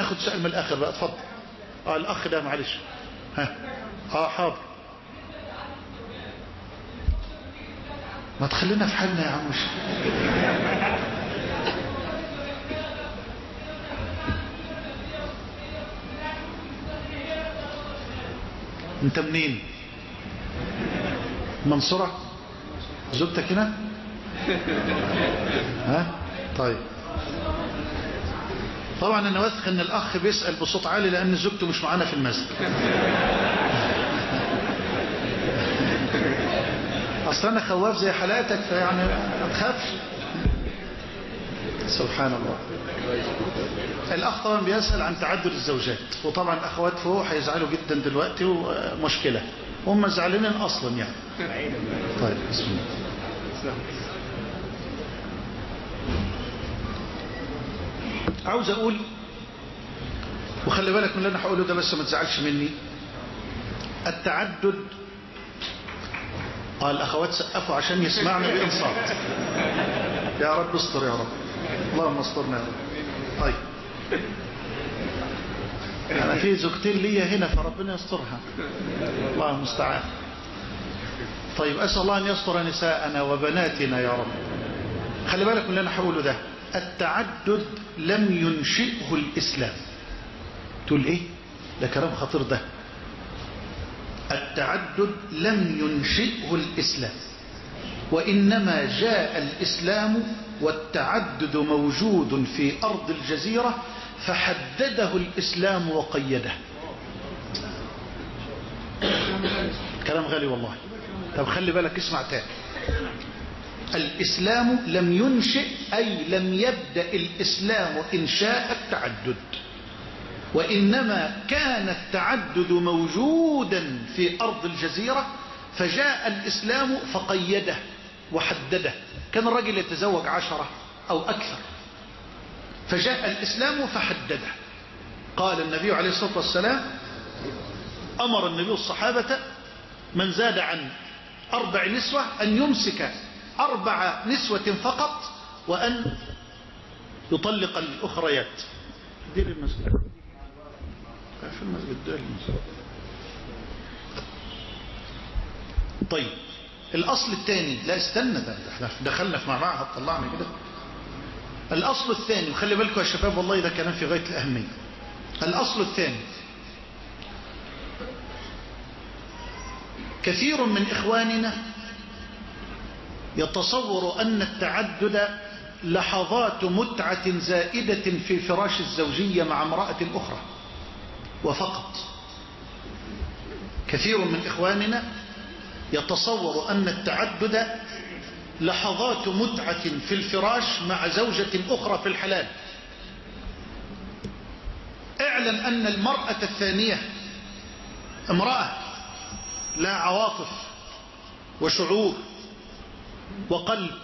ناخد سؤال من الآخر بقى اتفضل. آه الأخ ده معلش. ها. آه حاضر. ما تخلينا في حالنا يا عم. انت منين؟ منصورة؟ زوجتك هنا؟ ها؟ طيب. طبعا أنا واثق إن الأخ بيسأل بصوت عالي لأن زوجته مش معانا في المسجد. أصل أنا خواف زي حلقتك فيعني ما تخافش سبحان الله. الأخ طبعا بيسأل عن تعدد الزوجات وطبعا الاخوات فوق هيزعلوا جدا دلوقتي ومشكلة. هم زعلانين أصلا يعني. طيب بسم الله. عاوز أقول وخلي بالك من اللي أنا هقوله ده بس ما تزعلش مني. التعدد قال الاخوات سقفوا عشان يسمعنا بانصات يا رب استر يا رب. اللهم استرنا يا رب. طيب. أنا في زوجتين ليا هنا فربنا يسترها. الله المستعان. طيب أسأل الله أن يستر نساءنا وبناتنا يا رب. خلي بالك من اللي أنا هقوله ده. التعدد لم ينشئه الإسلام. تقول إيه؟ ده كلام خطير ده. التعدد لم ينشئه الإسلام. وإنما جاء الإسلام والتعدد موجود في أرض الجزيرة فحدده الإسلام وقيده. كلام غالي والله. طب خلي بالك اسمع تاني. الإسلام لم ينشئ أي لم يبدأ الإسلام إنشاء التعدد. وإنما كان التعدد موجودا في أرض الجزيرة فجاء الإسلام فقيده وحدده. كان الرجل يتزوج عشرة أو أكثر؟ فجاء الإسلام فحدده. قال النبي عليه الصلاة والسلام أمر النبي الصحابة من زاد عن أربع نسوة أن يمسك أربع نسوة فقط وأن يطلق الأخريات. دير المسجد. في المسجد ده المسجد. طيب الأصل الثاني لا استنى ده إحنا دخلنا في معمعها طلعنا كده. الأصل الثاني وخلي بالكم يا شباب والله ده كلام في غاية الأهمية. الأصل الثاني. كثير من إخواننا يتصور أن التعدد لحظات متعة زائدة في فراش الزوجية مع امرأة أخرى وفقط. كثير من إخواننا يتصور أن التعدد لحظات متعة في الفراش مع زوجة أخرى في الحلال. اعلم أن المرأة الثانية امرأة لا عواطف وشعور وقلب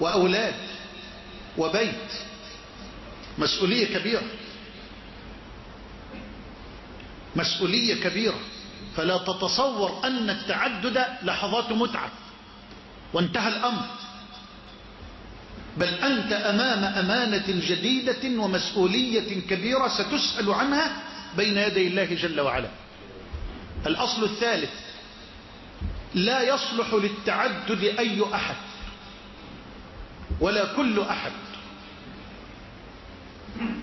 وأولاد وبيت مسؤولية كبيرة. مسؤولية كبيرة. فلا تتصور أن التعدد لحظات متعة وانتهى الأمر. بل أنت أمام أمانة جديدة ومسؤولية كبيرة ستسأل عنها بين يدي الله جل وعلا. الأصل الثالث لا يصلح للتعدد أي أحد ولا كل أحد.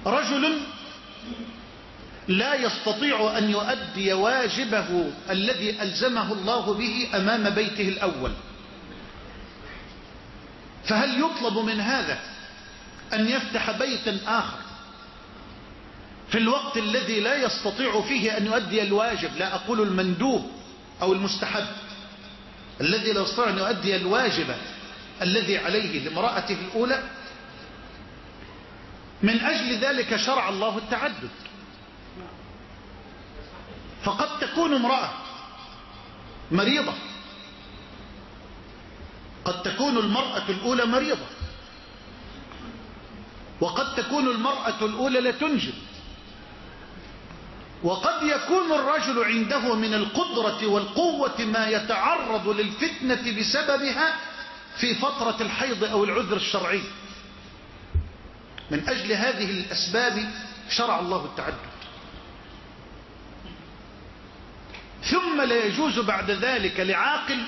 رجل لا يستطيع أن يؤدي واجبه الذي ألزمه الله به أمام بيته الأول. فهل يطلب من هذا أن يفتح بيتا آخر في الوقت الذي لا يستطيع فيه أن يؤدي الواجب؟ لا أقول المندوب أو المستحب. الذي لا يستطيع أن يؤدي الواجب الذي عليه لامرأته الأولى من أجل ذلك شرع الله التعدد. فقد تكون امرأة مريضة. قد تكون المرأة الأولى مريضة. وقد تكون المرأة الأولى لا تنجب. وقد يكون الرجل عنده من القدرة والقوة ما يتعرض للفتنة بسببها في فترة الحيض أو العذر الشرعي. من أجل هذه الأسباب شرع الله التعدد. ثم لا يجوز بعد ذلك لعاقل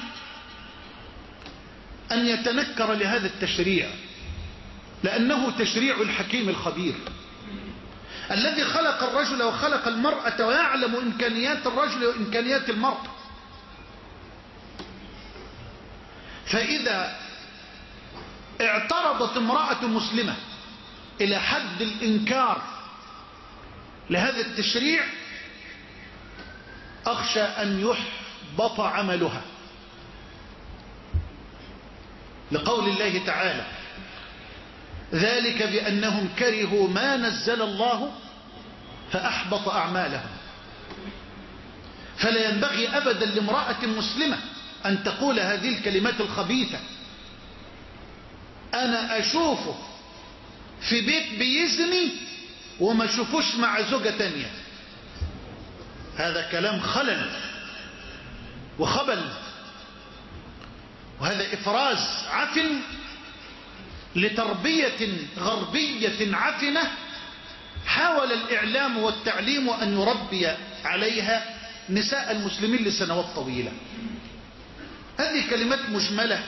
أن يتنكر لهذا التشريع لأنه تشريع الحكيم الخبير. الذي خلق الرجل وخلق المرأة ويعلم إمكانيات الرجل وإمكانيات المرأة. فإذا اعترضت امرأة مسلمة إلى حد الإنكار لهذا التشريع أخشى أن يحبط عملها. لقول الله تعالى ذلك بأنهم كرهوا ما نزل الله فأحبط أعمالهم. فلا ينبغي أبدا لامرأة مسلمة أن تقول هذه الكلمات الخبيثة. أنا أشوفه في بيت بيزني وما شوفوش مع زوجة تانية. هذا كلام خلل وخبل. وهذا إفراز عفن لتربية غربية عفنة حاول الإعلام والتعليم أن يربي عليها نساء المسلمين لسنوات طويلة. هذه كلمات مجملة.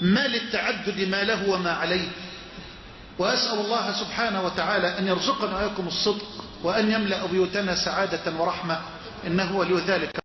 ما للتعدد ما له وما عليه. وأسأل الله سبحانه وتعالى أن يرزقنا وإياكم الصدق وأن يملأ بيوتنا سعادة ورحمة إنه ولي ذلك.